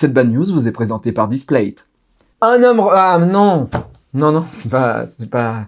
Cette bad news vous est présentée par Displayt. Un homme... Ah non Non, non, c'est pas... c'est pas...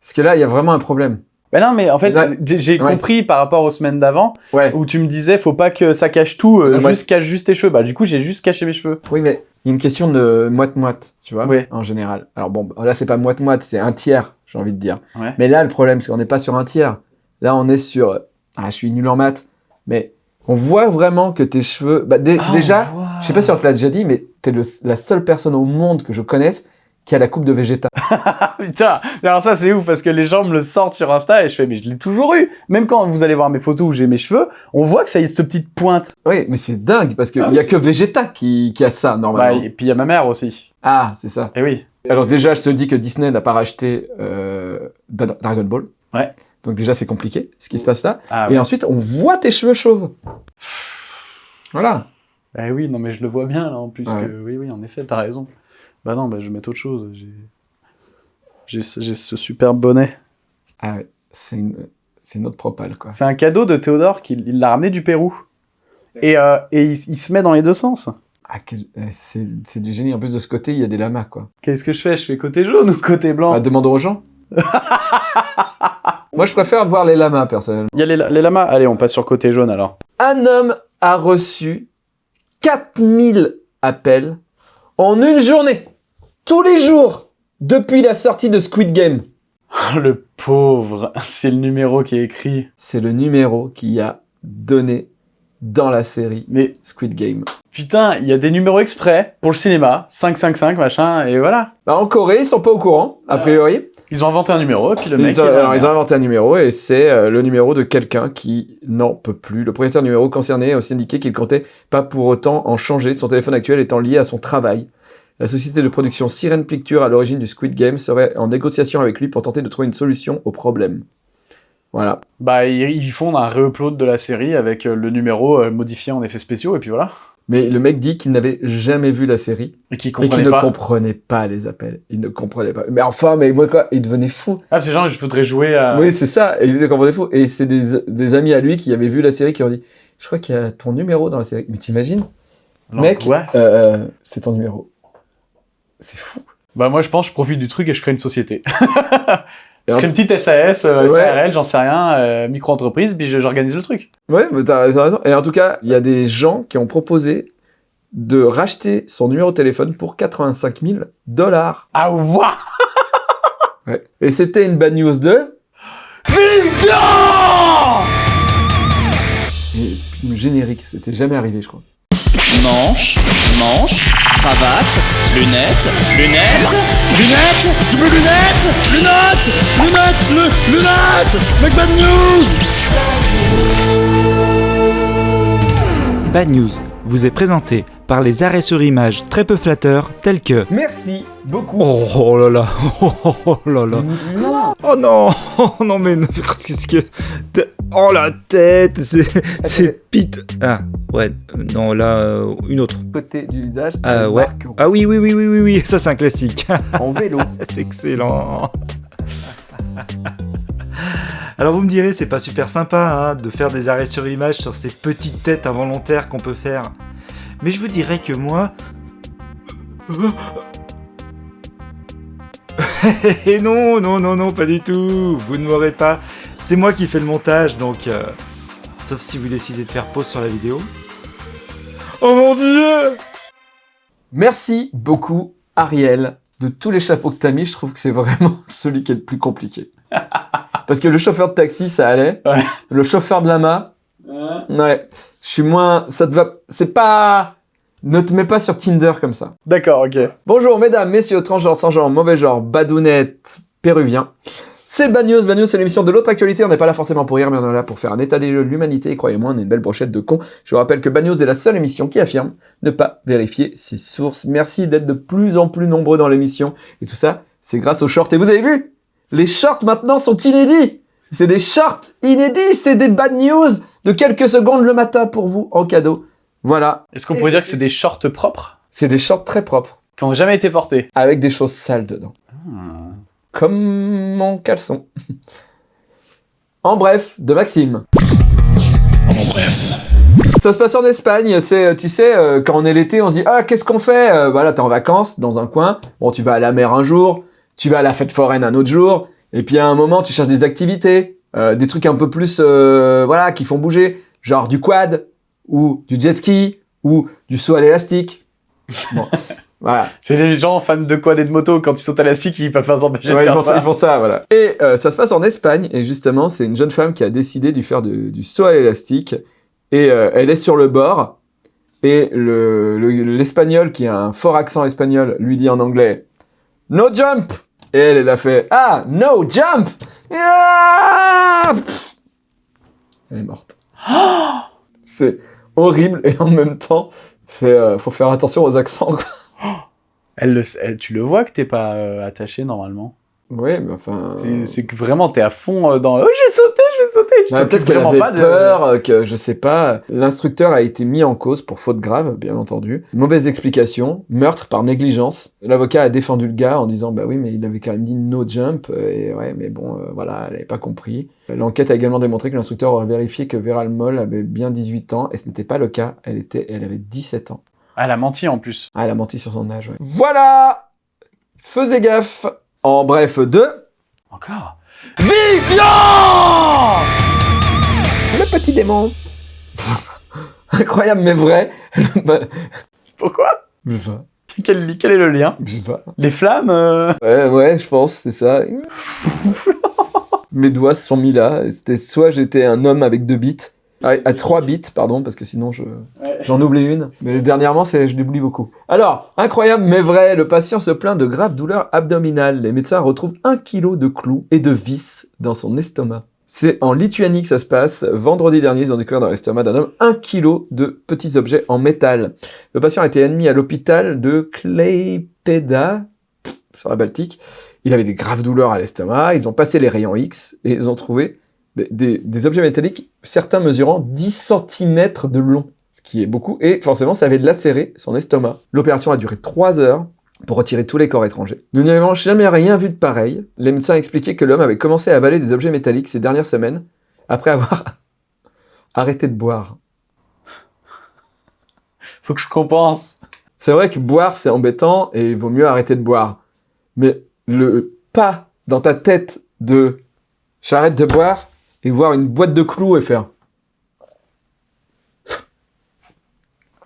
Parce que là, il y a vraiment un problème. Ben non, mais en fait, Ouais. j'ai Ouais. compris par rapport aux semaines d'avant, Ouais. où tu me disais, faut pas que ça cache tout, euh, Ouais. juste cache juste tes cheveux. Bah, du coup, j'ai juste caché mes cheveux. Oui, mais il y a une question de moite-moite, tu vois, Oui. en général. Alors bon, là, c'est pas moite-moite, c'est un tiers, j'ai envie de dire. Ouais. Mais là, le problème, c'est qu'on n'est pas sur un tiers. Là, on est sur... Ah, je suis nul en maths, mais on voit vraiment que tes cheveux... Bah, Ah, déjà, voit. je sais pas si on te l'a déjà dit, mais t'es la seule personne au monde que je connaisse qui a la coupe de Vegeta. Putain, alors ça c'est ouf parce que les gens me le sortent sur Insta et je fais mais je l'ai toujours eu. Même quand vous allez voir mes photos où j'ai mes cheveux, on voit que ça y a cette petite pointe. Oui, mais c'est dingue, parce qu'il Ah, y a que Vegeta qui, qui a ça, Bah, normalement. et puis il y a ma mère aussi. Ah, c'est ça. Et oui. Alors déjà, je te dis que Disney n'a pas racheté euh, Dra- Dragon Ball. Ouais. Donc déjà, c'est compliqué, ce qui se passe là. Ah, Et ouais. ensuite, on voit tes cheveux chauves. Voilà. Eh oui, non mais je le vois bien là en plus Ouais. que oui oui en effet t'as raison. Bah non bah je vais mettre autre chose. J'ai ce, ce super bonnet. Ah ouais, c'est une, autre propale, quoi. C'est un cadeau de Théodore qu'il il l'a ramené du Pérou. Et, euh, et il, il se met dans les deux sens. Ah, euh, c'est du génie. En plus de ce côté, il y a des lamas, quoi. Qu'est-ce que je fais? Je fais côté jaune ou côté blanc? Bah, demandons aux gens. Moi, je préfère voir les lamas, personnellement. Il y a les, les lamas. Allez on passe sur côté jaune alors. Un homme a reçu 4000 appels en une journée, tous les jours, depuis la sortie de Squid Game. Le pauvre, c'est le numéro qui est écrit. C'est le numéro qui a donné dans la série Mais Squid Game. putain, il y a des numéros exprès pour le cinéma, 555 machin, et voilà. Bah, en Corée, ils sont pas au courant, a priori. Ils ont inventé un numéro, et puis le mec... Ils ont, il va- alors, ils ont inventé un numéro et c'est euh, le numéro de quelqu'un qui n'en peut plus. Le propriétaire du numéro concerné a aussi indiqué qu'il comptait pas pour autant en changer, son téléphone actuel étant lié à son travail. La société de production Siren Pictures à l'origine du Squid Game serait en négociation avec lui pour tenter de trouver une solution au problème. Voilà. Bah, ils, ils font un re-upload de la série avec euh, le numéro euh, modifié en effets spéciaux, et puis voilà. Mais le mec dit qu'il n'avait jamais vu la série Et qu'il ne comprenait pas les appels. Il ne comprenait pas. Mais enfin, mais moi quoi, il devenait fou. Ah, c'est genre, je voudrais jouer à... Oui, c'est ça. Et il comprenait fou. Et c'est des, des amis à lui qui avaient vu la série qui ont dit Je crois qu'il y a ton numéro dans la série. Mais t'imagines? Mec, L'angoisse. euh, c'est ton numéro. C'est fou. Bah, moi, je pense, je profite du truc et je crée une société. Et je crée une petite SAS, euh, Ouais. J'en sais rien, euh, micro-entreprise, puis j'organise le truc. Ouais, mais t'as raison. Et en tout cas, il y a des gens qui ont proposé de racheter son numéro de téléphone pour 85 000 dollars. Ah, waouh Ouais. Et c'était une bad news de... Et puis le générique, c'était jamais arrivé, je crois. Manche, manche, cravate, lunettes, lunettes, lunettes, double lunettes, lunettes, lunettes, lu- lunettes, Mac Bad News Bad News vous est présenté par les arrêts sur image très peu flatteurs tels que Merci beaucoup. Oh, oh là là Oh, oh là là Non. Oh non Oh non mais non, qu'est-ce que... Oh la tête C'est c'est Pete Ah ouais, non là, euh, une autre. Côté du visage, Ah ouais. Ah oui oui oui oui oui oui, ça c'est un classique. en vélo. c'est excellent. Alors vous me direz, c'est pas super sympa hein, de faire des arrêts sur image sur ces petites têtes involontaires qu'on peut faire. Mais je vous dirais que moi... Et non, non, non, non, pas du tout. Vous ne m'aurez pas. C'est moi qui fais le montage, donc... euh, Sauf si vous décidez de faire pause sur la vidéo. Oh mon dieu Merci beaucoup, Ariel. De tous les chapeaux que t'as mis, je trouve que c'est vraiment celui qui est le plus compliqué. Parce que le chauffeur de taxi, ça allait. Ouais. Le chauffeur de lama, ouais. Je suis moins... Ça te va... C'est pas... Ne te mets pas sur Tinder comme ça. D'accord, ok. Bonjour, mesdames, messieurs, transgenres, sans genre, mauvais genre, badounettes, péruviens. C'est Bad News. Bad News, c'est l'émission de l'autre actualité. On n'est pas là forcément pour rire, mais on est là pour faire un état des lieux de l'humanité. Et croyez-moi, on est une belle brochette de cons. Je vous rappelle que Bad News est la seule émission qui affirme ne pas vérifier ses sources. Merci d'être de plus en plus nombreux dans l'émission. Et tout ça, c'est grâce aux shorts. Et vous avez vu? Les shorts maintenant sont inédits C'est des shorts inédits C'est des Bad News de quelques secondes le matin pour vous en cadeau. Voilà. Est-ce qu'on pourrait dire que c'est des shorts propres? C'est des shorts très propres. qui n'ont jamais été portés avec des choses sales dedans. Comme mon caleçon. en bref, de Maxime. En bref, Ça se passe en Espagne, c'est, tu sais, euh, quand on est l'été, on se dit, ah, qu'est-ce qu'on fait? Euh, Voilà, t'es en vacances, dans un coin, bon, tu vas à la mer un jour, tu vas à la fête foraine un autre jour, et puis à un moment, tu cherches des activités, euh, des trucs un peu plus, voilà, qui font bouger, genre du quad, ou du jet ski, ou du saut à l'élastique. Bon, voilà. C'est les gens fans de quad et de moto, quand ils sont à la scie, qui peuvent pas s'empêcher de ils, faire font ça, ça. ils font ça, voilà. Et euh, ça se passe en Espagne, et justement, c'est une jeune femme qui a décidé de faire du saut à l'élastique, et euh, elle est sur le bord, et le- le- l'espagnol, qui a un fort accent espagnol, lui dit en anglais « No jump !» Et elle, elle a fait « Ah, no jump Elle est morte. c'est horrible, et en même temps, c'est, euh, faut faire attention aux accents, quoi. Elle le, elle- tu le vois que t'es pas euh, attaché normalement. Ouais, mais enfin... C'est- C'est que vraiment t'es à fond euh, dans. Oh, je vais sauter, je vais sauter. Tu Ouais, t'occupes Peut-être qu'elle avait pas de. peur, euh, que je sais pas. L'instructeur a été mis en cause pour faute grave, bien entendu. Mauvaise explication, meurtre par négligence. L'avocat a défendu le gars en disant bah oui mais il avait quand même dit no jump et ouais mais bon euh, voilà elle avait pas compris. L'enquête a également démontré que l'instructeur aurait vérifié que Vera Moll avait bien 18 ans et ce n'était pas le cas. Elle était elle avait 17 ans. Ah, elle a menti en plus. Ah elle a menti sur son âge. Ouais. Voilà. Faisais gaffe. En bref deux. Encore? Le petit démon. Incroyable mais vrai. Pourquoi? Je sais pas. quel, quel est le lien? Je sais pas. Les flammes euh, Ouais, ouais, je pense, c'est ça. Mes doigts se sont mis là. C'était soit j'étais un homme avec deux bits, à, à trois bits, pardon, parce que sinon je j'en oublie une. Mais dernièrement, c'est je l'oublie beaucoup. Alors, incroyable mais vrai, le patient se plaint de graves douleurs abdominales. Les médecins retrouvent un kilo de clous et de vis dans son estomac. C'est en Lituanie que ça se passe. Vendredi dernier, ils ont découvert dans l'estomac d'un homme un kilo de petits objets en métal. Le patient a été admis à l'hôpital de Klaipeda, sur la Baltique. Il avait des graves douleurs à l'estomac. Ils ont passé les rayons X et ils ont trouvé des, des- des objets métalliques, certains mesurant 10 cm de long, ce qui est beaucoup. Et forcément, ça avait lacéré son estomac. L'opération a duré 3 heures pour retirer tous les corps étrangers. Nous n'avons jamais rien vu de pareil. Les médecins expliquaient que l'homme avait commencé à avaler des objets métalliques ces dernières semaines après avoir arrêté de boire. Faut que je compense. C'est vrai que boire, c'est embêtant et il vaut mieux arrêter de boire. Mais le pas dans ta tête de j'arrête de boire et voir une boîte de clous et faire.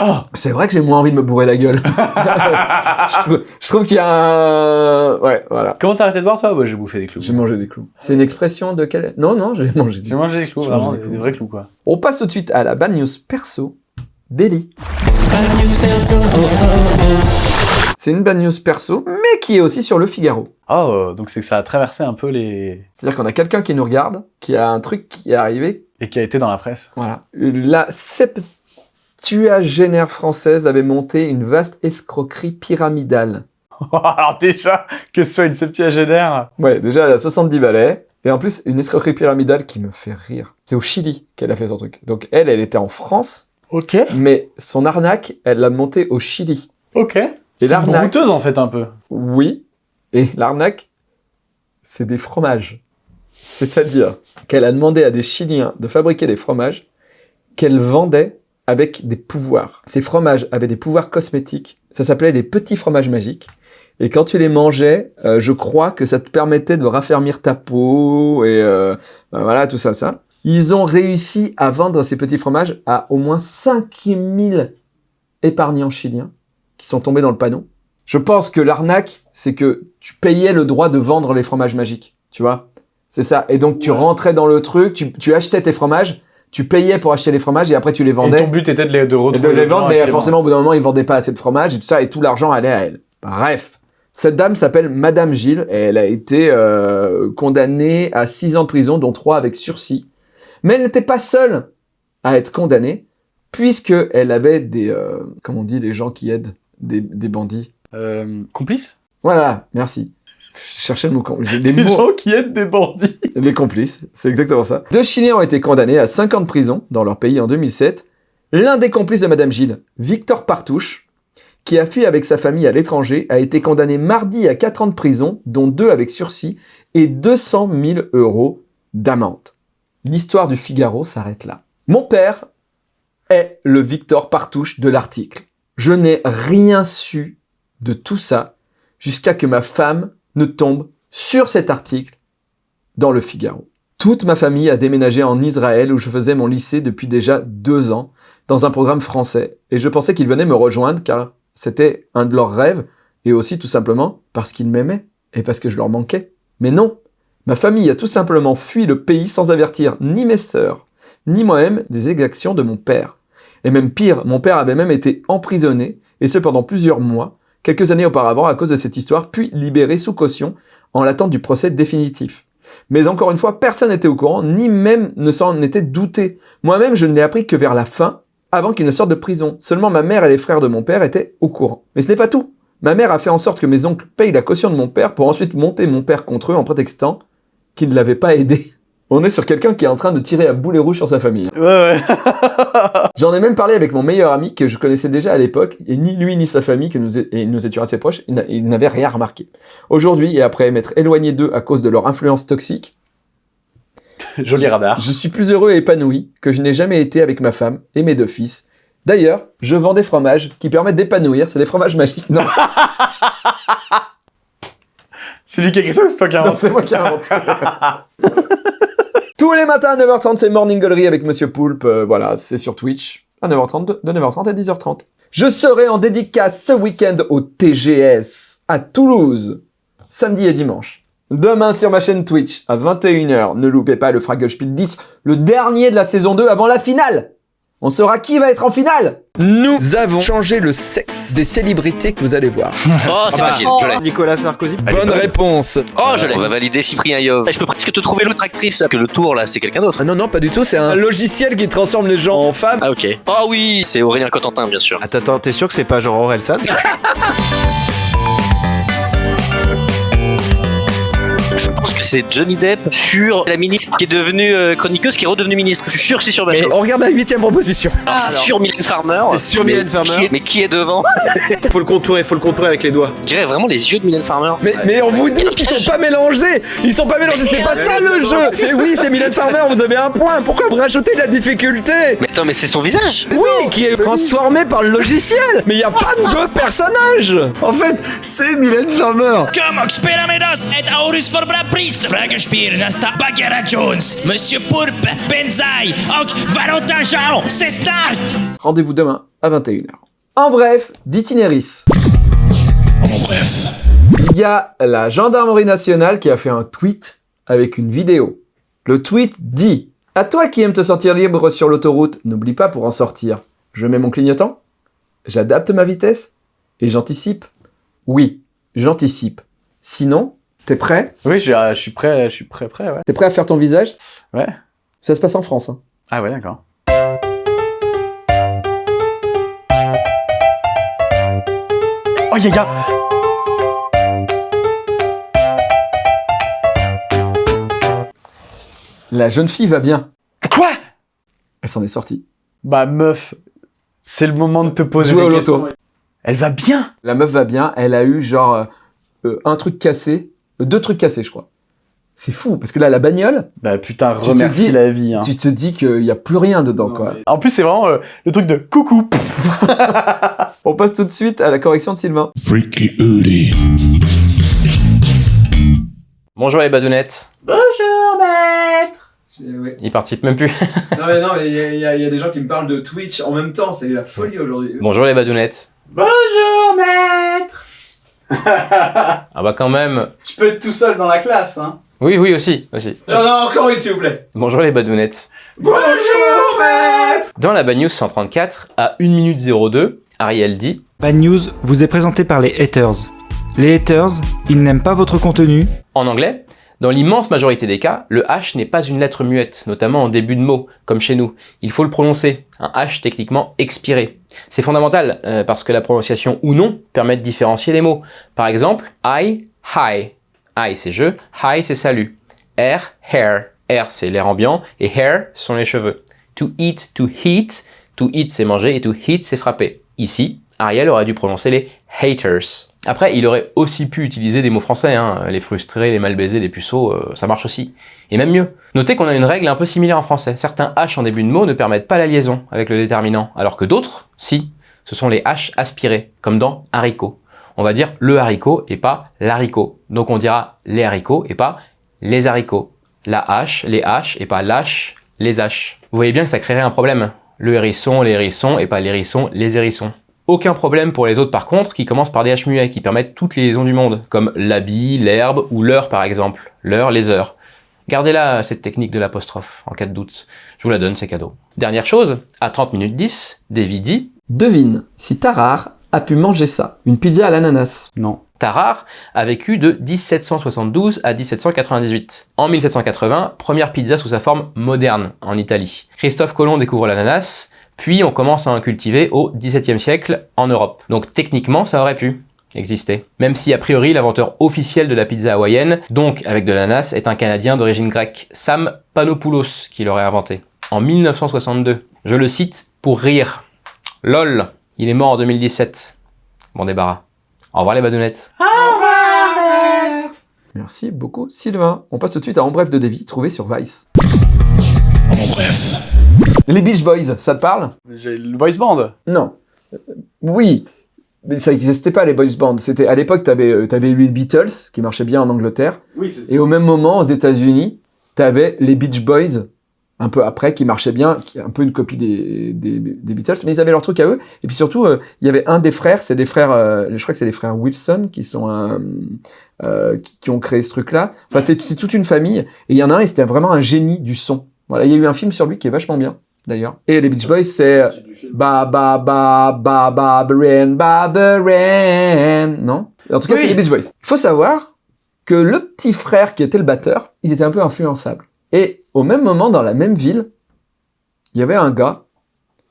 Oh C'est vrai que j'ai moins envie de me bourrer la gueule. je trouve, qu'il y a un. Ouais, voilà. Comment t'as arrêté de boire toi? Bah j'ai bouffé des clous. J'ai mangé des clous. C'est une expression de quelle. Non, non, j'ai mangé des J'ai mangé des clous, J'ai vraiment, mangé des, clous. vrais clous quoi. On passe tout de suite à la bad news perso d'Eli. C'est une bad news perso, qui est aussi sur le Figaro. Oh, donc c'est que ça a traversé un peu les. C'est-à-dire qu'on a quelqu'un qui nous regarde, qui a un truc qui est arrivé. Et qui a été dans la presse. Voilà. La septuagénaire française avait monté une vaste escroquerie pyramidale. Alors déjà, que ce soit une septuagénaire. Ouais, déjà, elle a 70 balais. Et en plus, une escroquerie pyramidale qui me fait rire. C'est au Chili qu'elle a fait son truc. Donc elle, elle était en France, Ok. mais son arnaque, elle l'a montée au Chili. Ok. C'est une l'arnaque, brouteuse en fait un peu. Oui. Et? L'arnaque, c'est des fromages. C'est-à-dire qu'elle a demandé à des Chiliens de fabriquer des fromages qu'elle vendait avec des pouvoirs. Ces fromages avaient des pouvoirs cosmétiques. Ça s'appelait les petits fromages magiques. Et quand tu les mangeais, euh, je crois que ça te permettait de raffermir ta peau et euh, ben voilà, tout ça, ça. Ils ont réussi à vendre ces petits fromages à au moins 5000 épargnants chiliens qui sont tombés dans le panneau. Je pense que l'arnaque, c'est que tu payais le droit de vendre les fromages magiques, tu vois C'est ça. Et donc tu rentrais dans le truc, tu, tu achetais tes fromages, tu payais pour acheter les fromages et après tu les Et vendais. ton but était de les, de les les vendre, mais forcément, au bout d'un moment, ils vendaient pas assez de fromage et tout ça, et tout l'argent allait à elle. Bref. Cette dame s'appelle Madame Gilles, et elle a été euh, condamnée à 6 ans de prison, dont 3 avec sursis. Mais elle n'était pas seule à être condamnée, puisque elle avait des... euh, comment on dit, les gens qui aident des, des bandits Euh, complices Voilà, merci. Je cherchais le mot... com- j'ai Les Des mots... gens qui aident des bandits. Les complices, c'est exactement ça. Deux Chiliens ont été condamnés à 5 ans de prison dans leur pays en 2007. L'un des complices de Madame Gilles, Victor Partouche, qui a fui avec sa famille à l'étranger, a été condamné mardi à 4 ans de prison, dont 2 avec sursis, et 200 000 euros d'amende. L'histoire du Figaro s'arrête là. Mon père est le Victor Partouche de l'article. Je n'ai rien su de tout ça jusqu'à que ma femme ne tombe sur cet article dans le Figaro. Toute ma famille a déménagé en Israël où je faisais mon lycée depuis déjà deux ans dans un programme français et je pensais qu'ils venaient me rejoindre car c'était un de leurs rêves et aussi tout simplement parce qu'ils m'aimaient et parce que je leur manquais. Mais non, ma famille a tout simplement fui le pays sans avertir ni mes sœurs, ni moi-même des exactions de mon père. Et même pire, mon père avait même été emprisonné, et ce pendant plusieurs mois, quelques années auparavant à cause de cette histoire, puis libéré sous caution en l'attente du procès définitif. Mais encore une fois, personne n'était au courant, ni même ne s'en était douté. Moi-même, je ne l'ai appris que vers la fin, avant qu'il ne sorte de prison. Seulement ma mère et les frères de mon père étaient au courant. Mais ce n'est pas tout. Ma mère a fait en sorte que mes oncles payent la caution de mon père pour ensuite monter mon père contre eux en prétextant qu'il ne l'avait pas aidé. On est sur quelqu'un qui est en train de tirer à boulet rouge sur sa famille. Ouais, ouais. J'en ai même parlé avec mon meilleur ami que je connaissais déjà à l'époque, et ni lui ni sa famille, que nous, et nous étions assez proches, ils n'a- ils n'avaient rien remarqué. Aujourd'hui, et après m'être éloigné d'eux à cause de leur influence toxique, Joli radar. je suis plus heureux et épanoui que je n'ai jamais été avec ma femme et mes deux fils. D'ailleurs, je vends des fromages qui permettent d'épanouir, c'est des fromages magiques. Non, C'est lui qui a écrit ça ou c'est toi qui non inventé c'est moi qui ai inventé. Tous les matins à 9h30, c'est Morning Gallery avec Monsieur Poulpe. Euh, voilà, c'est sur Twitch à 9h30, de de 9h30 à 10h30. Je serai en dédicace ce week-end au TGS à Toulouse, samedi et dimanche. Demain sur ma chaîne Twitch à 21h, ne loupez pas le Fraggle Spiel 10, le dernier de la saison 2 avant la finale. On saura qui va être en finale. Nous avons changé le sexe des célébrités que vous allez voir. Oh, c'est facile, je l'ai. Nicolas Sarkozy. Bonne réponse. Oh, je l'ai. On va valider Cyprien Yov. Je peux presque te trouver l'autre actrice, que le tour là, c'est quelqu'un d'autre. Ah non, non, pas du tout, c'est un logiciel qui transforme les gens en femmes. Ah, ok. Oh oui, c'est Aurélien Cotentin, bien sûr. Attends, attends, t'es sûr que c'est pas genre Orelsan Je c'est Johnny Depp sur la ministre qui est devenue euh, chroniqueuse, qui est redevenue ministre. Je suis sûr que c'est sur Mais Bachelot. on regarde la huitième proposition. Alors, c'est sur Mylène Farmer. C'est sur Mais Mylène Farmer. qui est- mais qui est devant Faut le contourer, faut le contourer avec les doigts. Je dirais vraiment les yeux de Mylène Farmer. Mais, mais on vous dit qu'ils sont pas mélangés Ils sont pas mélangés, c'est pas ça le jeu C'est oui, c'est Mylène Farmer, vous avez un point Pourquoi vous rajoutez de la difficulté Mais attends, mais c'est son visage Oui, qui est transformé par le logiciel Mais il y a pas de deux personnages En fait, c'est Mylène Farmer. Bra pris! Frågespiel nästa Bagheera Jones, Monsieur Poulpe, Benzaï och Valentin Jean, c'est snart! Rendez-vous demain à 21h. En bref, d'itinéris. En bref. Il y a la gendarmerie nationale qui a fait un tweet avec une vidéo. Le tweet dit À toi qui aimes te sentir libre sur l'autoroute, n'oublie pas pour en sortir. Je mets mon clignotant, j'adapte ma vitesse et j'anticipe. Oui, j'anticipe. Sinon, t'es prêt? Oui, je, je suis prêt, je suis prêt, prêt, ouais. T'es prêt à faire ton visage? Ouais. Ça se passe en France. hein. Ah ouais, d'accord. Oh, y'a, y'a La jeune fille va bien. Quoi? Elle s'en est sortie. Bah, meuf, c'est le moment de te poser Jouer des au loto. questions. Elle va bien? La meuf va bien, elle a eu genre euh, euh, un truc cassé, deux trucs cassés je crois. C'est fou, parce que là la bagnole, Bah putain, Tu te remercie dis- la vie. Hein. tu te dis qu'il n'y a plus rien dedans quoi. En plus, c'est vraiment euh, le truc de coucou. On passe tout de suite à la correction de Sylvain. Freaky Uli. Bonjour les badounettes. Bonjour Ils participent même plus. Non mais non, mais il y, a des gens qui me parlent de Twitch en même temps, c'est la folie aujourd'hui. Bonjour les badounettes. Bonjour, maître Ah bah quand même. Je peux être tout seul dans la classe, hein. Oui, oui aussi, aussi. J'en ai encore une s'il vous plaît. Bonjour les badounettes. Bonjour maître Dans la Bad News 134, à 1 minute 02, Ariel dit Bad News vous est présenté par les haters. Les haters, ils n'aiment pas votre contenu, En anglais, dans l'immense majorité des cas, le H n'est pas une lettre muette, notamment en début de mot, comme chez nous. Il faut le prononcer, un H techniquement expiré. C'est fondamental, euh, parce que la prononciation ou non permet de différencier les mots. Par exemple, I, hi. I c'est je, hi c'est salut. R, hair. R c'est l'air ambiant, et hair sont les cheveux. To eat, to heat. To eat c'est manger, et to heat c'est frapper. Ici, Ariel aurait dû prononcer les haters. Après, il aurait aussi pu utiliser des mots français, hein. les frustrés, les mal baisés, les puceaux, euh, ça marche aussi. Et même mieux. Notez qu'on a une règle un peu similaire en français. Certains H en début de mot ne permettent pas la liaison avec le déterminant, alors que d'autres, si. Ce sont les H aspirés, comme dans haricot. On va dire le haricot et pas l'haricot. Donc on dira les haricots et pas les haricots. La H, les H et pas l'H, les H. Vous voyez bien que ça créerait un problème. Le hérisson, les hérissons et pas l'hérisson, les hérissons. Aucun problème pour les autres par contre qui commencent par des H muets qui permettent toutes les liaisons du monde, comme l'habit, l'herbe ou l'heure par exemple. L'heure, les heures. Gardez-la cette technique de l'apostrophe en cas de doute. Je vous la donne, c'est cadeau. Dernière chose, à 30 minutes 10, Davy dit Devine si Tarare a pu manger ça, une pizza à l'ananas. Non. Tarare a vécu de 1772 à 1798. En 1780, première pizza sous sa forme moderne en Italie. Christophe Colomb découvre l'ananas, puis on commence à en cultiver au XVIIe siècle en Europe. Donc techniquement, ça aurait pu exister. Même si a priori l'inventeur officiel de la pizza hawaïenne, donc avec de l'ananas, est un Canadien d'origine grecque, Sam Panopoulos, qui l'aurait inventé. En 1962. Je le cite pour rire. LOL, il est mort en 2017. Bon débarras. Au revoir les badounettes. Merci beaucoup Sylvain. On passe tout de suite à En bref de Davy, trouvé sur Vice. En bref. Les Beach Boys, ça te parle? J'ai le boys band. Non. Euh, oui, mais ça n'existait pas les boys bands. C'était à l'époque, t'avais euh, t'avais eu les Beatles qui marchaient bien en Angleterre, Oui, c'est et au même moment aux États-Unis, t'avais les Beach Boys un peu après qui marchaient bien, qui est un peu une copie des, des, des Beatles, mais ils avaient leur truc à eux. Et puis surtout, euh, il y avait un des frères, c'est des frères, euh, je crois que c'est les frères Wilson qui sont euh, qui, qui ont créé ce truc-là. Enfin, c'est c'est toute une famille. Et il y en a un, et c'était vraiment un génie du son. Voilà, il y a eu un film sur lui qui est vachement bien, d'ailleurs. Et les Beach Boys, c'est Ba ba ba ba ba ba. Non? En tout cas, Oui. c'est les Beach Boys. Il faut savoir que le petit frère qui était le batteur, il était un peu influençable. Et au même moment, dans la même ville, il y avait un gars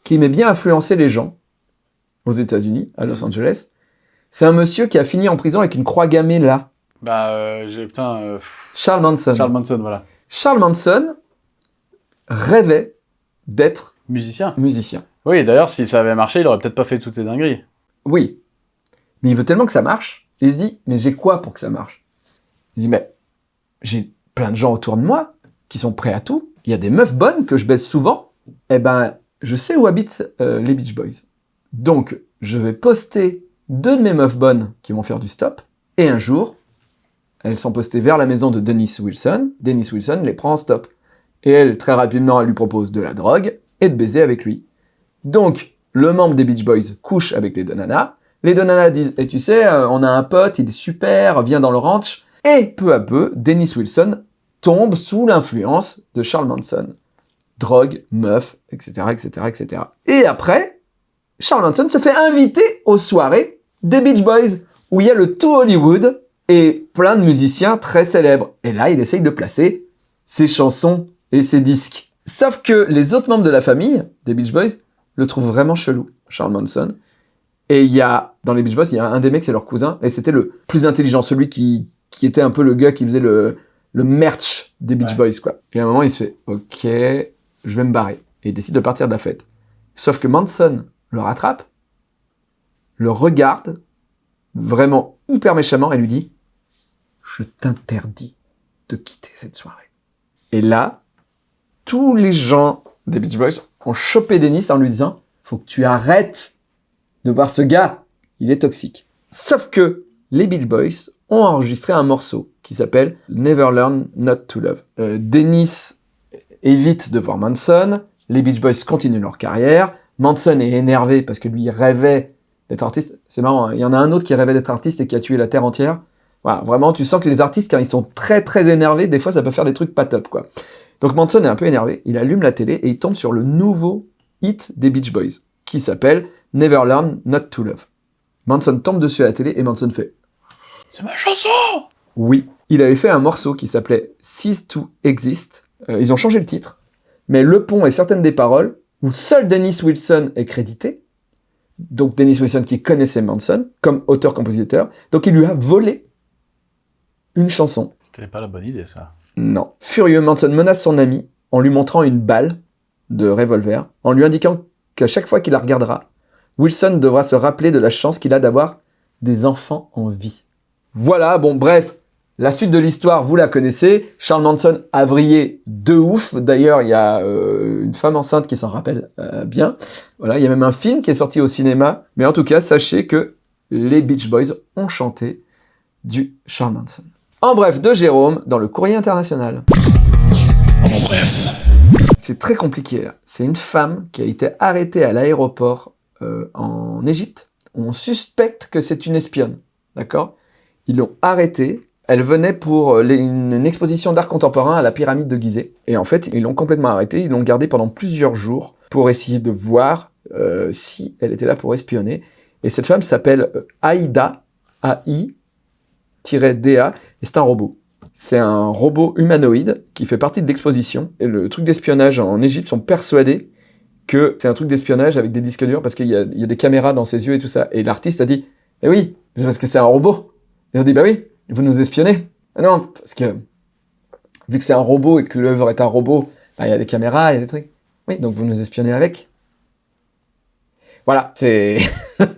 qui aimait bien influencer les gens aux États-Unis, à Los Angeles. C'est un monsieur qui a fini en prison avec une croix gammée là. Bah, euh, j'ai, putain, euh, Charles Manson. Charles Manson, voilà. Charles Manson rêvait d'être Musicien. musicien. Oui, d'ailleurs, si ça avait marché, il aurait peut-être pas fait toutes ces dingueries. Oui. Mais il veut tellement que ça marche. Et il se dit, mais j'ai quoi pour que ça marche? Il se dit, mais j'ai plein de gens autour de moi qui sont prêts à tout. Il y a des meufs bonnes que je baisse souvent. Eh ben, je sais où habitent euh, les Beach Boys. Donc, je vais poster deux de mes meufs bonnes qui vont faire du stop. Et un jour, elles sont postées vers la maison de Dennis Wilson. Dennis Wilson les prend en stop. Et elle, très rapidement, elle lui propose de la drogue et de baiser avec lui. Donc, le membre des Beach Boys couche avec les deux. Les deux nanas disent, et tu sais, euh, on a un pote, il est super, viens dans le ranch. Et peu à peu, Dennis Wilson tombe sous l'influence de Charles Manson. Drogue, meuf, etc., etc., etc. Et après, Charles Manson se fait inviter aux soirées des Beach Boys, où il y a le tout Hollywood et plein de musiciens très célèbres. Et là, il essaye de placer ses chansons et ses disques. Sauf que les autres membres de la famille, des Beach Boys, le trouvent vraiment chelou, Charles Manson. Et il y a, dans les Beach Boys, il y a un des mecs, c'est leur cousin, et c'était le plus intelligent, celui qui, qui était un peu le gars qui faisait le, le merch des Beach Ouais. Boys, quoi. Et à un moment, il se fait, ok, je vais me barrer. Et il décide de partir de la fête. Sauf que Manson le rattrape, le regarde, vraiment hyper méchamment, et lui dit, je t'interdis de quitter cette soirée. Et là, tous les gens des Beach Boys ont chopé Dennis en lui disant, faut que tu arrêtes de voir ce gars, il est toxique. Sauf que les Beach Boys ont enregistré un morceau qui s'appelle Never Learn Not to Love. Euh, Dennis évite de voir Manson, les Beach Boys continuent leur carrière, Manson est énervé parce que lui rêvait d'être artiste. C'est marrant, hein. il y en a un autre qui rêvait d'être artiste et qui a tué la Terre entière. Vraiment, tu sens que les artistes, quand ils sont très très énervés, des fois ça peut faire des trucs pas top, quoi. Donc Manson est un peu énervé, il allume la télé et il tombe sur le nouveau hit des Beach Boys, qui s'appelle Never Learn Not to Love. Manson tombe dessus à la télé et Manson fait C'est ma chanson oui. Il avait fait un morceau qui s'appelait Cease to Exist. Euh, ils ont changé le titre, mais le pont et certaines des paroles, où seul Dennis Wilson est crédité, donc Dennis Wilson qui connaissait Manson, comme auteur-compositeur, donc il lui a volé une chanson. C'était pas la bonne idée, ça. Non. Furieux, Manson menace son ami en lui montrant une balle de revolver, en lui indiquant qu'à chaque fois qu'il la regardera, Wilson devra se rappeler de la chance qu'il a d'avoir des enfants en vie. Voilà, bon bref, la suite de l'histoire, vous la connaissez. Charles Manson a vrillé de ouf. D'ailleurs, il y a euh, une femme enceinte qui s'en rappelle euh, bien. Voilà, il y a même un film qui est sorti au cinéma. Mais en tout cas, sachez que les Beach Boys ont chanté du Charles Manson. En bref, de Jérôme, dans le courrier international. En bref. C'est très compliqué. C'est une femme qui a été arrêtée à l'aéroport euh, en Égypte. On suspecte que c'est une espionne. D'accord? Ils l'ont arrêtée. Elle venait pour euh, les- une, une exposition d'art contemporain à la pyramide de Gizeh. Et en fait, ils l'ont complètement arrêtée. Ils l'ont gardée pendant plusieurs jours pour essayer de voir euh, si elle était là pour espionner. Et cette femme s'appelle Aïda, A-I-D-A, et c'est un robot. C'est un robot humanoïde qui fait partie de l'exposition. Et le truc d'espionnage en Égypte sont persuadés que c'est un truc d'espionnage avec des disques durs parce qu'il y, a- des caméras dans ses yeux et tout ça. Et l'artiste a dit, eh oui, c'est parce que c'est un robot. Ils ont dit, bah oui, vous nous espionnez. Ah non, parce que vu que c'est un robot et que l'œuvre est un robot, bah, il y a des caméras, il y a des trucs. Oui, donc vous nous espionnez avec. Voilà, c'est...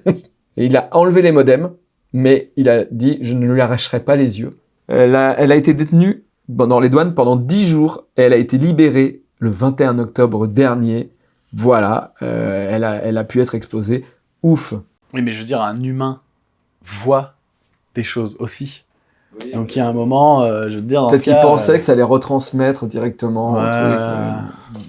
il a enlevé les modems, mais il a dit, je ne lui arracherai pas les yeux. Elle a, elle a été détenue dans les douanes pendant 10 jours et elle a été libérée le 21 octobre dernier. Voilà, euh, elle, a, elle a pu être exposée. Ouf. Oui, mais je veux dire, un humain voit des choses aussi. Donc il y a un moment, euh, je veux dire, dans Peut-être qu'il pensait euh, que ça allait retransmettre directement un Ouais. truc. euh,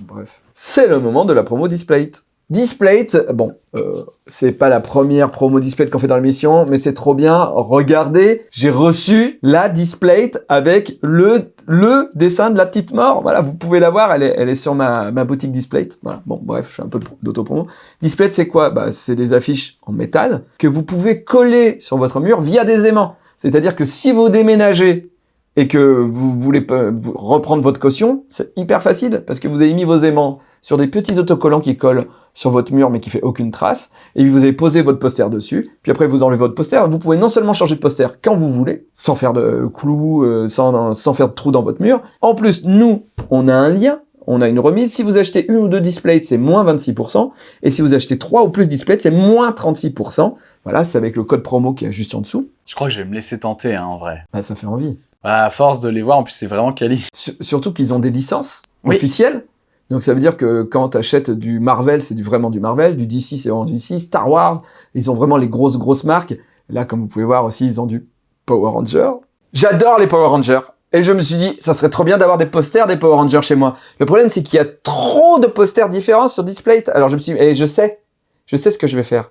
bref. C'est le moment de la promo Displate. Displate, bon, euh, c'est pas la première promo Displate qu'on fait dans l'émission, mais c'est trop bien. Regardez, j'ai reçu la Displate avec le le dessin de la petite mort. Voilà, vous pouvez la voir, elle est, elle est sur ma, ma boutique Displate. Voilà, bon, bref, je fais un peu d'autopromo. Displate, c'est quoi? Bah, C'est des affiches en métal que vous pouvez coller sur votre mur via des aimants. C'est-à-dire que si vous déménagez et que vous voulez reprendre votre caution, c'est hyper facile parce que vous avez mis vos aimants sur des petits autocollants qui collent sur votre mur mais qui fait aucune trace. Et puis vous avez posé votre poster dessus. Puis après vous enlevez votre poster. Vous pouvez non seulement changer de poster quand vous voulez sans faire de clous euh, sans, sans faire de trous dans votre mur. En plus nous on a un lien. On a une remise. Si vous achetez une ou deux displays c'est moins 26% et si vous achetez trois ou plus displays c'est moins 36% voilà c'est avec le code promo qui est juste en dessous. Je crois que je vais me laisser tenter, hein, en vrai. bah, ça fait envie. Voilà, à force de les voir, en plus c'est vraiment quali. Sur- surtout qu'ils ont des licences Oui. officielles. Donc ça veut dire que quand tu achètes du Marvel, c'est vraiment du Marvel, du DC, c'est vraiment du DC, Star Wars, ils ont vraiment les grosses grosses marques. Là, comme vous pouvez voir aussi, ils ont du Power Ranger. J'adore les Power Rangers. Et je me suis dit, ça serait trop bien d'avoir des posters des Power Rangers chez moi. Le problème, c'est qu'il y a trop de posters différents sur Display. Alors je me suis dit, et je sais, je sais ce que je vais faire.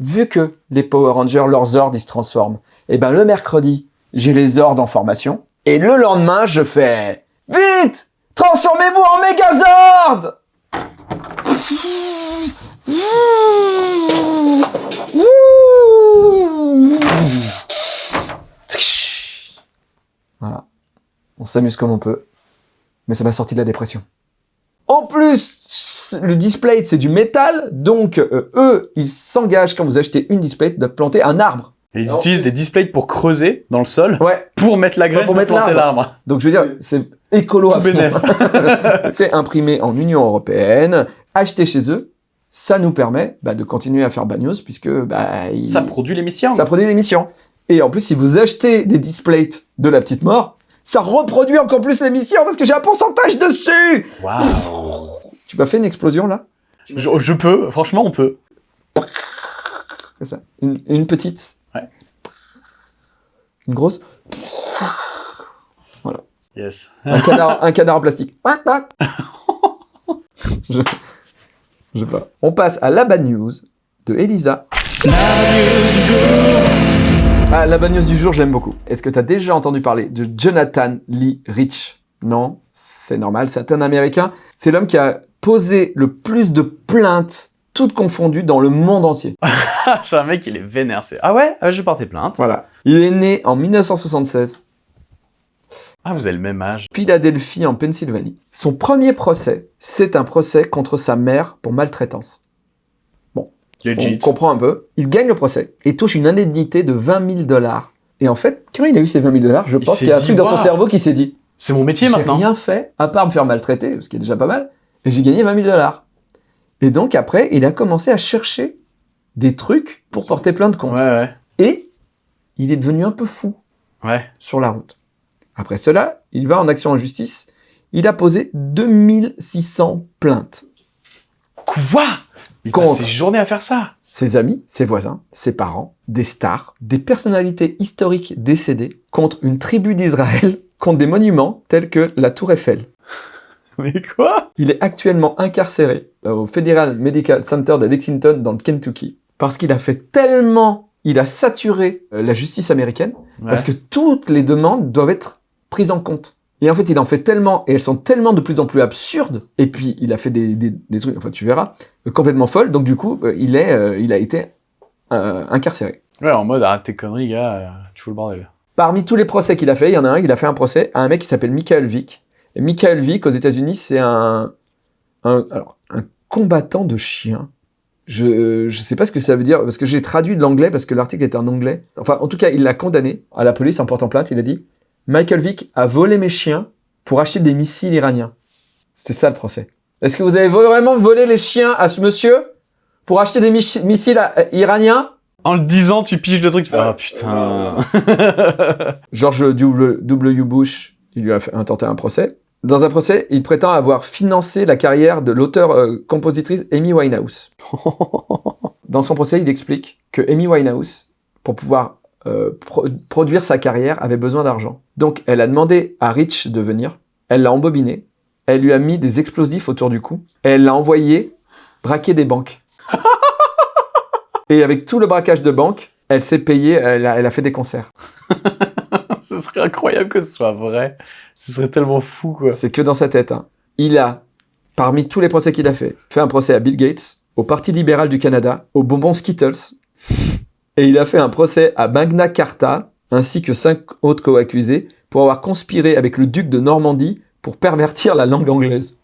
Vu que les Power Rangers, leurs ordres, ils se transforment, et ben le mercredi, j'ai les ordres en formation. Et le lendemain, je fais Vite Transformez-vous en Megazord Voilà. On s'amuse comme on peut. Mais ça m'a sorti de la dépression. En plus, le display, c'est du métal. Donc, euh, eux, ils s'engagent quand vous achetez une display de planter un arbre. Et ils utilisent des displays pour creuser dans le sol Ouais. pour mettre la graine pour pour, mettre planter l'arbre. Donc, je veux dire, c'est écolo à fond. c'est imprimé en Union Européenne, acheté chez eux, ça nous permet bah, de continuer à faire Bagnos puisque bah, il- Ça produit l'émission. ça produit l'émission. Et en plus, si vous achetez des displays de la petite mort, ça reproduit encore plus l'émission parce que j'ai un pourcentage dessus. Waouh. Tu m'as fait une explosion là? Je, je peux, franchement, on peut. Comme ça. Une, une petite. Ouais. Une grosse. Yes. Un canard, un canard en plastique. je, je sais pas. On passe à la bad news de Elisa. Ah, la bad news du jour, j'aime beaucoup. Est-ce que tu as déjà entendu parler de Jonathan Lee Rich? Non, c'est normal, c'est un Américain. C'est l'homme qui a posé le plus de plaintes, toutes confondues, dans le monde entier. C'est un mec, il est vénère. c'est- Ah ouais? Ah, Je portais plainte. Voilà. Il est né en 1976, Ah, vous avez le même âge. Philadelphie, en Pennsylvanie. Son premier procès, c'est un procès contre sa mère pour maltraitance. On Legit. comprend un peu. Il gagne le procès et touche une indemnité de 20 000 dollars. Et en fait, quand il a eu ces 20 000 dollars, je pense qu'il y a un dit, truc dans son cerveau qui s'est dit C'est mon métier J'ai maintenant. rien fait à part me faire maltraiter, ce qui est déjà pas mal, et j'ai gagné 20 000 dollars. Et donc après, il a commencé à chercher des trucs pour porter plainte contre. Ouais, ouais. Et il est devenu un peu fou Ouais. sur la route. Après cela, il va en action en justice. Il a posé 2600 plaintes. Quoi? Il passe ses journées à faire ça? Ses amis, ses voisins, ses parents, des stars, des personnalités historiques décédées contre une tribu d'Israël, contre des monuments tels que la Tour Eiffel. Mais quoi? Il est actuellement incarcéré au Federal Medical Center de Lexington dans le Kentucky parce qu'il a fait tellement, il a saturé euh, la justice américaine parce que toutes les demandes doivent être prises en compte. Et en fait, il en fait tellement, et elles sont tellement de plus en plus absurdes, et puis il a fait des, des, des trucs, enfin tu verras, euh, complètement folles, donc du coup, euh, il, est, euh, il a été euh, incarcéré. Ouais, en mode arrête tes conneries, gars, tu fous le bordel. Parmi tous les procès qu'il a fait, il y en a un, il a fait un procès à un mec qui s'appelle Michael Vick. Et Michael Vick, aux États-Unis, c'est un, un, alors, un combattant de chiens. Je, je sais pas ce que ça veut dire, parce que j'ai traduit de l'anglais, parce que l'article était en anglais. Enfin, en tout cas, il l'a condamné à la police en portant plainte. Il a dit Michael Vick a volé mes chiens pour acheter des missiles iraniens. C'était ça le procès. Est-ce que vous avez vraiment volé les chiens à ce monsieur pour acheter des mis- missiles euh, iraniens? En le disant, tu piges le truc, tu fais Ah putain. George W. W. Bush, il lui a fait, intenté un procès. Dans un procès, il prétend avoir financé la carrière de l'auteur-compositrice Amy Winehouse. Dans son procès, il explique que Amy Winehouse, pour pouvoir euh, pro- produire sa carrière, avait besoin d'argent. Donc, elle a demandé à Rich de venir. Elle l'a embobiné. Elle lui a mis des explosifs autour du cou. Et elle l'a envoyé braquer des banques. Et avec tout le braquage de banques, elle s'est payée, elle a- elle a fait des concerts. Ce serait incroyable que ce soit vrai. Ce serait tellement fou, quoi. C'est que dans sa tête. hein. Il a, parmi tous les procès qu'il a fait, fait un procès à Bill Gates, au Parti libéral du Canada, au bonbon Skittles, et il a fait un procès à Magna Carta, ainsi que cinq autres co-accusés, pour avoir conspiré avec le duc de Normandie pour pervertir la langue anglaise.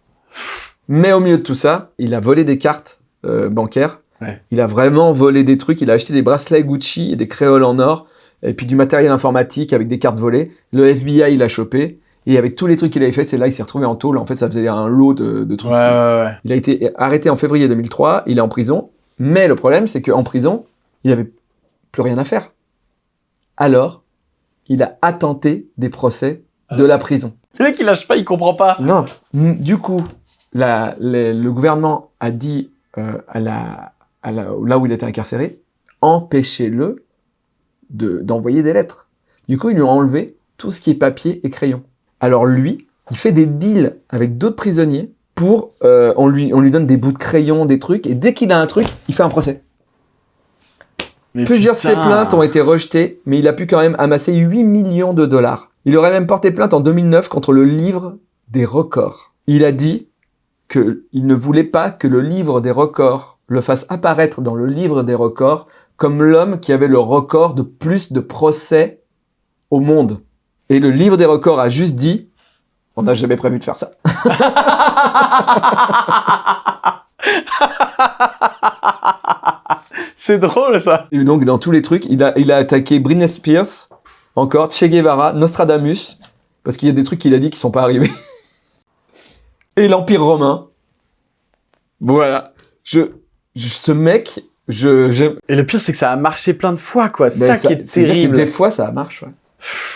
Mais au milieu de tout ça, il a volé des cartes euh, bancaires, Ouais. il a vraiment volé des trucs, il a acheté des bracelets Gucci et des créoles en or, et puis du matériel informatique avec des cartes volées. Le FBI, il a chopé. Et avec tous les trucs qu'il avait fait, c'est là il s'est retrouvé en tôle. En fait, ça faisait un lot de, de trucs. ouais, ouais. Il a été arrêté en février 2003. Il est en prison. Mais le problème, c'est qu'en prison, il avait plus rien à faire. Alors, il a attenté des procès de la prison. C'est vrai qu'il lâche pas, il comprend pas. Non. Du coup, la- les- le gouvernement a dit euh, à la, à la- là où il était incarcéré, empêchez-le de- d'envoyer des lettres. Du coup, ils lui ont enlevé tout ce qui est papier et crayon. Alors lui, il fait des deals avec d'autres prisonniers pour, euh, on, lui, on lui donne des bouts de crayon, des trucs, et dès qu'il a un truc, il fait un procès. Mais Plusieurs de ses plaintes ont été rejetées, mais il a pu quand même amasser 8 millions de dollars. Il aurait même porté plainte en 2009 contre le livre des records. Il a dit qu'il ne voulait pas que le livre des records le fasse apparaître dans le livre des records comme l'homme qui avait le record de plus de procès au monde. Et le livre des records a juste dit on n'a jamais prévu de faire ça. C'est drôle, ça. Et donc, dans tous les trucs, il a, il a attaqué Britney Spears, encore, Che Guevara, Nostradamus, parce qu'il y a des trucs qu'il a dit qui sont pas arrivés. Et l'Empire romain. Voilà. Je, je- ce mec, je, j'aime. Et le pire, c'est que ça a marché plein de fois, quoi. C'est Ben, ça, qui est que terrible. Des fois, ça marche. ouais.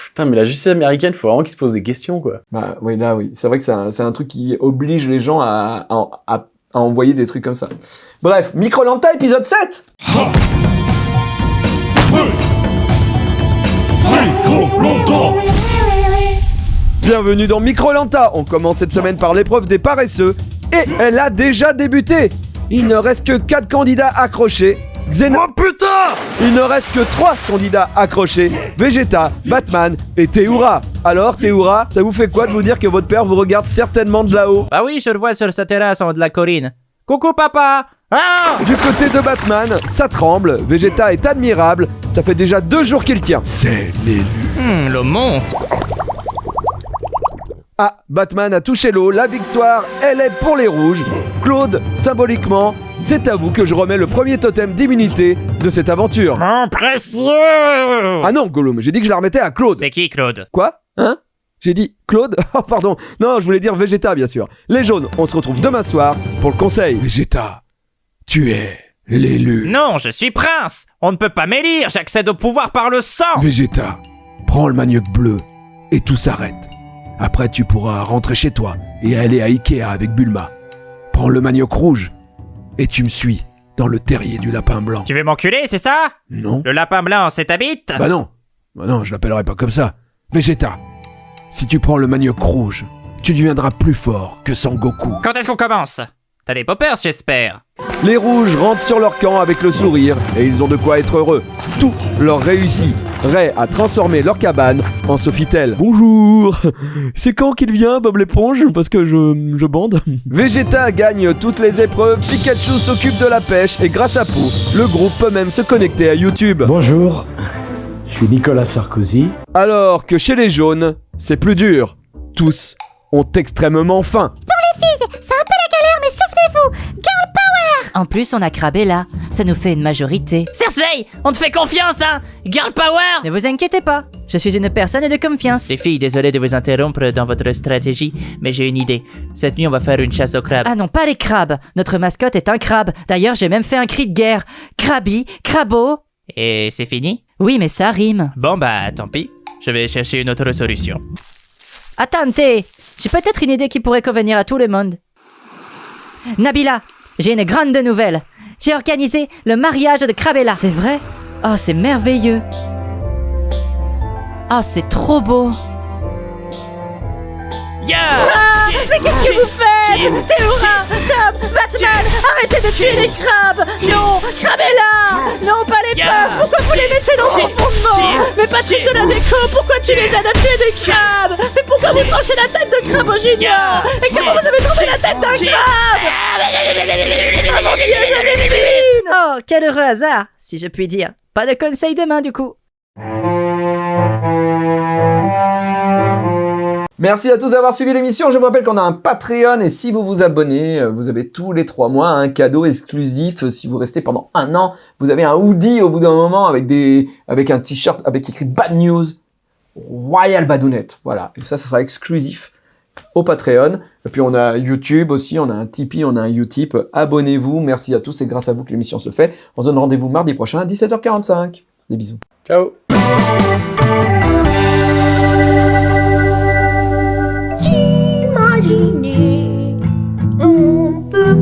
Putain, mais la justice américaine, faut vraiment qu'ils se posent des questions, quoi. Bah, oui, là, oui. C'est vrai que c'est un, truc qui oblige les gens à, à, à- envoyer des trucs comme ça. Bref, Microlanta, épisode 7 Bienvenue dans Microlanta. On commence cette semaine par l'épreuve des paresseux. Et elle a déjà débuté. Il ne reste que 4 candidats accrochés. Oh putain Il ne reste que 3 candidats accrochés. Vegeta, Batman et Théoura. Alors, Théoura, ça vous fait quoi de vous dire que votre père vous regarde certainement de là-haut Bah oui, je le vois sur sa terrasse en haut de la colline. Coucou papa Ah Du côté de Batman, ça tremble. Vegeta est admirable. Ça fait déjà deux jours qu'il tient. Hmm, le monte Ah, Batman a touché l'eau, la victoire, elle est pour les rouges. Claude, symboliquement, c'est à vous que je remets le premier totem d'immunité de cette aventure. Mon précieux Ah non, Gollum, j'ai dit que je la remettais à Claude. C'est qui Claude? Quoi? Hein? J'ai dit Claude? Oh pardon, non, je voulais dire Vegeta bien sûr. Les jaunes, on se retrouve demain soir pour le conseil. Vegeta, tu es L'élu. Non, je suis prince On ne peut pas m'élire, j'accède au pouvoir par le sang Vegeta, prends le manioc bleu et tout s'arrête. Après, tu pourras rentrer chez toi et aller à Ikea avec Bulma. Prends le manioc rouge et tu me suis dans le terrier du lapin blanc. Tu veux m'enculer, c'est ça? Non Le lapin blanc, c'est ta bite? Bah non. Bah non, je l'appellerai pas comme ça. Vegeta, si tu prends le manioc rouge, tu deviendras plus fort que Sangoku. Quand est-ce qu'on commence? T'as des poppers, j'espère Les rouges rentrent sur leur camp avec le sourire et ils ont de quoi être heureux. Tout leur réussit. Ray a transformé leur cabane en Sofitel. Bonjour C'est quand qu'il vient, Bob l'éponge? Parce que je, je bande. Vegeta gagne toutes les épreuves, Pikachu s'occupe de la pêche et grâce à Pooh, le groupe peut même se connecter à YouTube. Bonjour, je suis Nicolas Sarkozy. Alors que chez les jaunes, c'est plus dur. Tous ont extrêmement faim. C'est un peu la plus, on a Krabella. Ça nous fait une majorité. Cersei On te fait confiance, hein Girl Power Ne vous inquiétez pas, je suis une personne de confiance. Les filles, désolé de vous interrompre dans votre stratégie, mais j'ai une idée. Cette nuit, on va faire une chasse au crabe. Ah non, pas les crabes. Notre mascotte est un crabe. D'ailleurs, j'ai même fait un cri de guerre. Krabi, Crabo. Et c'est fini? Oui, mais ça rime. Bon bah, tant pis. Je vais chercher une autre solution. Attendez, j'ai peut-être une idée qui pourrait convenir à tout le monde. Nabila, j'ai une grande nouvelle. J'ai organisé le mariage de Krabella. C'est vrai? Oh, c'est merveilleux. Oh, c'est trop beau. Yeah Ah, mais qu'est-ce que vous faites Théora, Tom, Batman, arrêtez de tuer les crabes. Non, Krabella Non, pas les pinces Pourquoi vous les mettez dans vos fondements Mais Patrick de la déco, pourquoi tu les aides à tuer des crabes Mais pourquoi vous tranchez la tête de crabe au junior Et comment vous avez trouvé la tête d'un crabe Oh mon dieu, je dessine Oh, quel heureux hasard, si je puis dire. Pas de conseil demain, du coup. Merci à tous d'avoir suivi l'émission. Je vous rappelle qu'on a un Patreon et si vous vous abonnez, euh, vous avez tous les trois mois un cadeau exclusif. Si vous restez pendant un an, vous avez un hoodie au bout d'un moment avec des, avec un t-shirt avec écrit Bad News Royal Badounette. Voilà. Et ça, ça sera exclusif au Patreon. Puis on a YouTube aussi, on a un Tipeee, on a un Utip. Abonnez-vous. Merci à tous. C'est grâce à vous que l'émission se fait. On se donne rendez-vous mardi prochain à 17h45. Des bisous. Ciao On peut